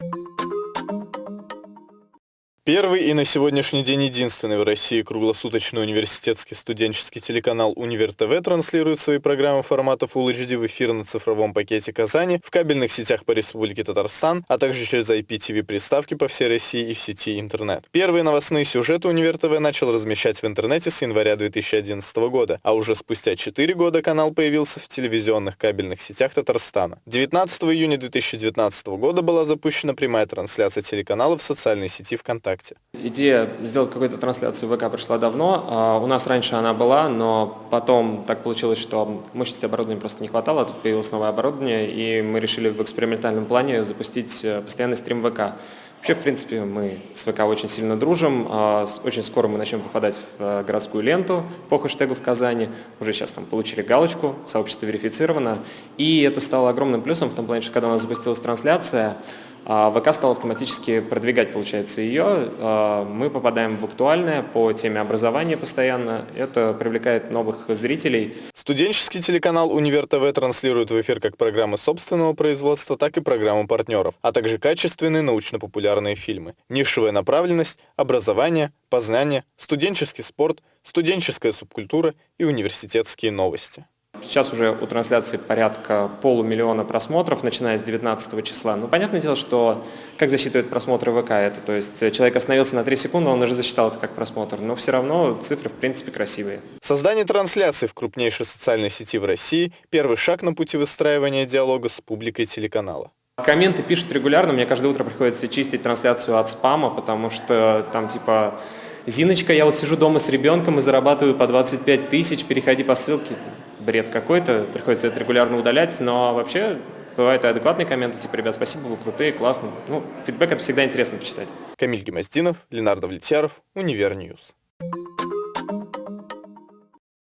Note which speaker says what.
Speaker 1: you Первый и на сегодняшний день единственный в России круглосуточный университетский студенческий телеканал «Универ ТВ» транслирует свои программы формата Full HD в эфир на цифровом пакете Казани, в кабельных сетях по Республике Татарстан, а также через IPTV-приставки по всей России и в сети интернет. Первые новостные сюжеты «Универ ТВ» начал размещать в интернете с января 2011 года, а уже спустя 4 года канал появился в телевизионных кабельных сетях Татарстана. 19 июня 2019 года была запущена прямая трансляция телеканала в социальной сети ВКонтакте. ВКонтакте?
Speaker 2: Идея сделать какую-то трансляцию в ВК пришла давно. А, у нас раньше она была, но потом так получилось, что мощности оборудования просто не хватало, тут появилось новое оборудование, и мы решили в экспериментальном плане запустить э, постоянный стрим ВК. Вообще, в принципе, мы с ВК очень сильно дружим. А, очень скоро мы начнем попадать в э, городскую ленту по хэштегу в Казани. Уже сейчас там получили галочку, сообщество верифицировано. И это стало огромным плюсом в том плане, что когда у нас запустилась трансляция, ВК стал автоматически продвигать, получается, ее. А, мы попадаем в актуальное по теме образования постоянно. Это привлекает новых зрителей.
Speaker 1: Студенческий телеканал «Универ ТВ» транслирует в эфир как программы собственного производства, так и программы партнеров, а также качественные научно-популярные фильмы. Нишевая направленность, образование, познание, студенческий спорт, студенческая субкультура и университетские новости.
Speaker 2: Сейчас уже у трансляции порядка полумиллиона просмотров, начиная с 19 числа. Ну, понятное дело, что как засчитывает просмотры ВК это, то есть человек остановился на 3 секунды, он уже засчитал это как просмотр, но все равно цифры, в принципе, красивые.
Speaker 1: Создание трансляции в крупнейшей социальной сети в России – первый шаг на пути выстраивания диалога с публикой телеканала.
Speaker 2: Комменты пишут регулярно, мне каждое утро приходится чистить трансляцию от спама, потому что там типа «Зиночка, я вот сижу дома с ребенком и зарабатываю по 25 тысяч, переходи по ссылке» бред какой-то, приходится это регулярно удалять, но вообще бывают и адекватные комменты, типа, ребят, спасибо, вы крутые, классно. Ну, фидбэк это всегда интересно почитать.
Speaker 1: Камиль Гемоздинов, Ленардо Влетьяров, Универньюз.